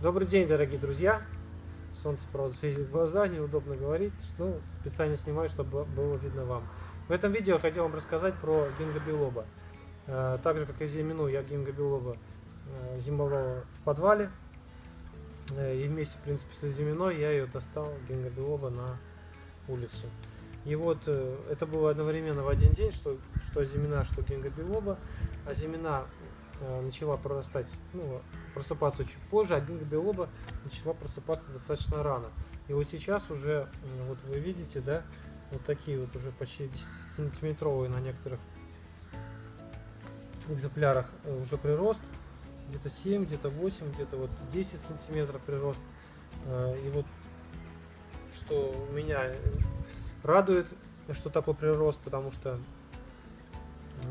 Добрый день, дорогие друзья. Солнце, правда, светит в глаза, неудобно говорить, но специально снимаю, чтобы было видно вам. В этом видео я хотел вам рассказать про гингобилоба. Э, Так же, как и зимину, я гингобилоба э, зимовал в подвале. Э, И вместе, в принципе, со зиминой я ее достал, гингобилоба, на улицу. И вот это было одновременно в один день, что, что зимина, что гингобилоба. А зимина начала прорастать, ну, просыпаться чуть позже, а гингобилоба начала просыпаться достаточно рано. И вот сейчас уже, вот вы видите, да, вот такие вот уже почти 10-сантиметровые на некоторых экземплярах э, уже прирост. Где-то 7, где-то 8, где-то вот 10 сантиметров прирост. Э, И вот что меня э, радует, что такой прирост, потому что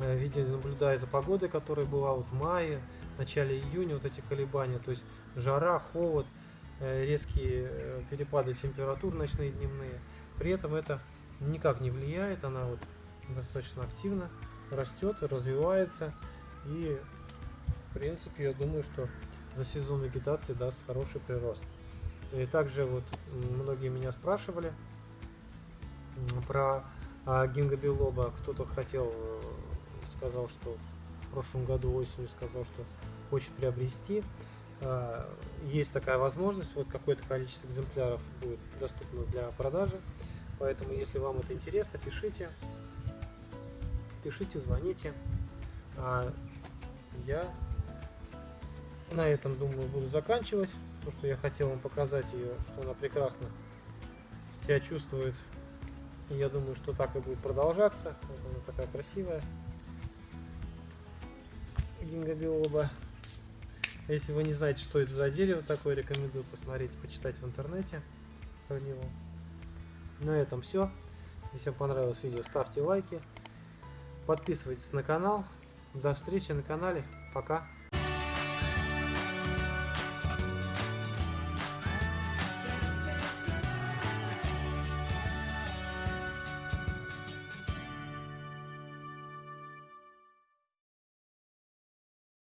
э, видео наблюдая за погодой, которая была вот в мае, в начале июня, вот эти колебания, то есть жара, холод, э, резкие э, перепады температур ночные, дневные. При этом это никак не влияет, она вот достаточно активно растет, развивается и в принципе я думаю, что за сезон вегетации даст хороший прирост. И также вот многие меня спрашивали про а, гингобилоба. Кто-то хотел, сказал, что в прошлом году осенью сказал, что хочет приобрести. А, Есть такая возможность, вот какое-то количество экземпляров будет доступно для продажи. Поэтому, если вам это интересно, пишите, пишите, звоните. А я на этом, думаю, буду заканчивать. То, что я хотел вам показать ее, что она прекрасно себя чувствует. И я думаю, что так и будет продолжаться. Вот она такая красивая. Гингобилоба. Если вы не знаете, что это за дерево такое, рекомендую посмотреть, почитать в интернете про него. На этом все. Если вам понравилось видео, ставьте лайки. Подписывайтесь на канал. До встречи на канале. Пока.